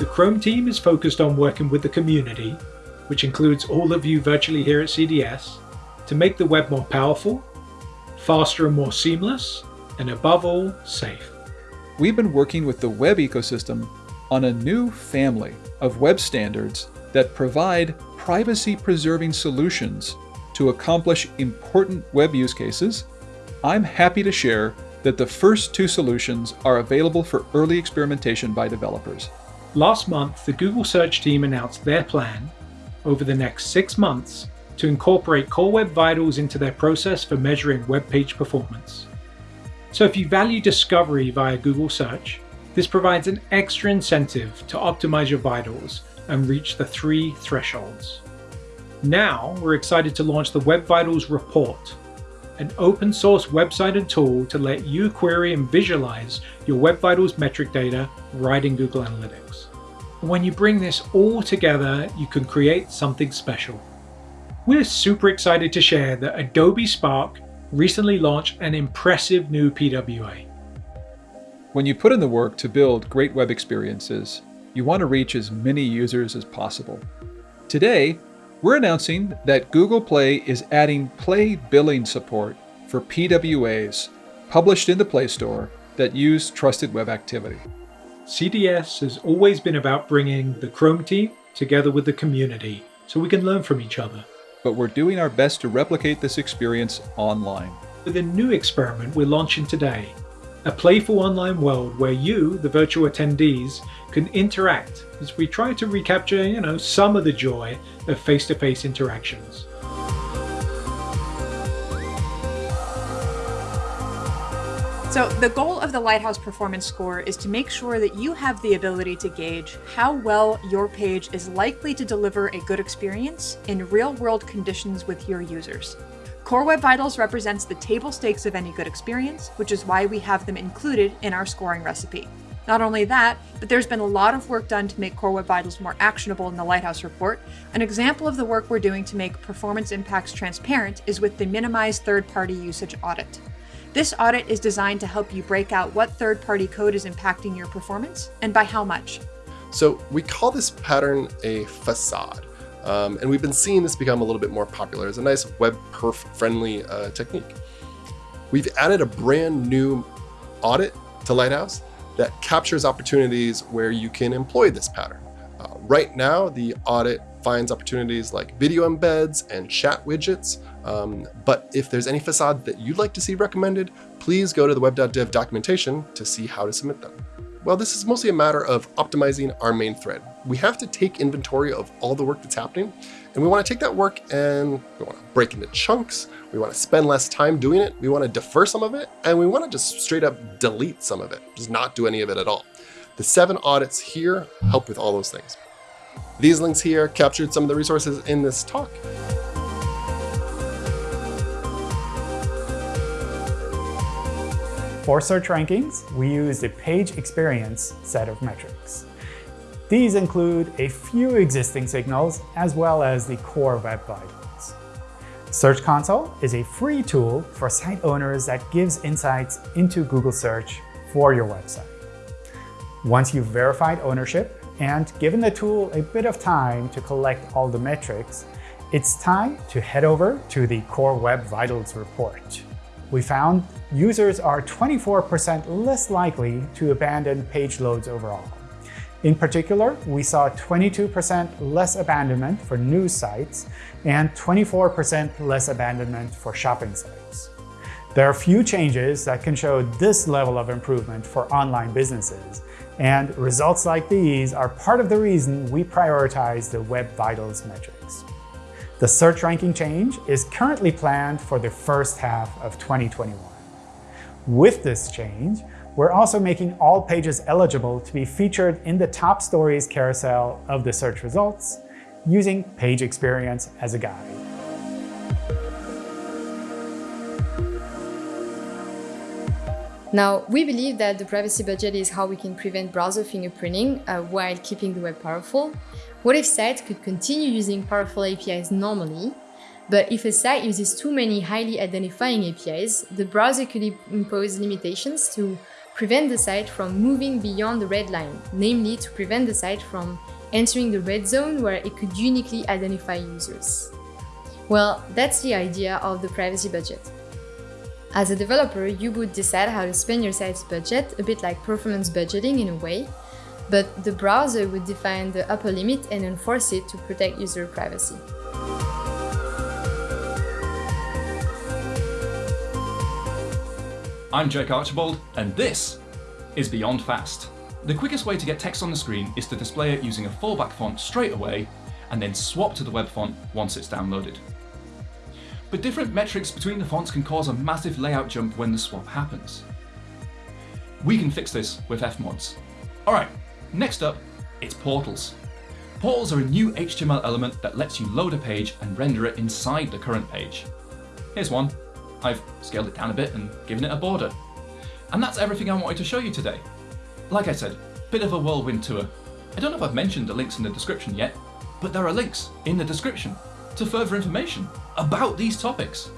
The Chrome team is focused on working with the community, which includes all of you virtually here at CDS, to make the web more powerful, faster and more seamless, and above all, safe. We've been working with the web ecosystem on a new family of web standards that provide privacy-preserving solutions to accomplish important web use cases. I'm happy to share that the first two solutions are available for early experimentation by developers. Last month, the Google Search team announced their plan over the next six months to incorporate Core Web Vitals into their process for measuring web page performance. So if you value discovery via Google Search, this provides an extra incentive to optimize your vitals and reach the three thresholds. Now, we're excited to launch the Web Vitals Report, an open source website and tool to let you query and visualize your Web Vitals metric data right in Google Analytics. When you bring this all together, you can create something special. We're super excited to share that Adobe Spark recently launched an impressive new PWA. When you put in the work to build great web experiences, you want to reach as many users as possible. Today, we're announcing that Google Play is adding Play billing support for PWAs published in the Play Store that use trusted web activity. CDS has always been about bringing the Chrome team together with the community so we can learn from each other. But we're doing our best to replicate this experience online. With a new experiment we're launching today, a playful online world where you, the virtual attendees, can interact as we try to recapture, you know, some of the joy of face-to-face -face interactions. So the goal of the Lighthouse Performance Score is to make sure that you have the ability to gauge how well your page is likely to deliver a good experience in real-world conditions with your users. Core Web Vitals represents the table stakes of any good experience, which is why we have them included in our scoring recipe. Not only that, but there's been a lot of work done to make Core Web Vitals more actionable in the Lighthouse report. An example of the work we're doing to make performance impacts transparent is with the Minimize Third-Party Usage Audit. This audit is designed to help you break out what third-party code is impacting your performance and by how much. So we call this pattern a facade. Um, and we've been seeing this become a little bit more popular as a nice web perf friendly uh, technique. We've added a brand new audit to Lighthouse that captures opportunities where you can employ this pattern. Uh, right now, the audit finds opportunities like video embeds and chat widgets. Um, but if there's any facade that you'd like to see recommended, please go to the web.dev documentation to see how to submit them. Well, this is mostly a matter of optimizing our main thread. We have to take inventory of all the work that's happening, and we want to take that work and we want to break into chunks. We want to spend less time doing it. We want to defer some of it, and we want to just straight up delete some of it, just not do any of it at all. The seven audits here help with all those things. These links here captured some of the resources in this talk. For search rankings, we use the page experience set of metrics. These include a few existing signals as well as the core web vitals. Search Console is a free tool for site owners that gives insights into Google Search for your website. Once you've verified ownership, and given the tool a bit of time to collect all the metrics, it's time to head over to the Core Web Vitals report. We found users are 24% less likely to abandon page loads overall. In particular, we saw 22% less abandonment for news sites and 24% less abandonment for shopping sites. There are few changes that can show this level of improvement for online businesses, and results like these are part of the reason we prioritize the Web Vitals metrics. The search ranking change is currently planned for the first half of 2021. With this change, we're also making all pages eligible to be featured in the top stories carousel of the search results, using page experience as a guide. Now, we believe that the privacy budget is how we can prevent browser fingerprinting uh, while keeping the web powerful. What if sites could continue using powerful APIs normally, but if a site uses too many highly identifying APIs, the browser could impose limitations to prevent the site from moving beyond the red line, namely to prevent the site from entering the red zone where it could uniquely identify users. Well, that's the idea of the privacy budget. As a developer, you would decide how to spend your site's budget, a bit like performance budgeting in a way, but the browser would define the upper limit and enforce it to protect user privacy. I'm Jake Archibald, and this is Beyond Fast. The quickest way to get text on the screen is to display it using a fallback font straight away, and then swap to the web font once it's downloaded. But different metrics between the fonts can cause a massive layout jump when the swap happens. We can fix this with Fmods. Alright, next up, it's portals. Portals are a new HTML element that lets you load a page and render it inside the current page. Here's one. I've scaled it down a bit and given it a border. And that's everything I wanted to show you today. Like I said, bit of a whirlwind tour. I don't know if I've mentioned the links in the description yet, but there are links in the description to further information about these topics.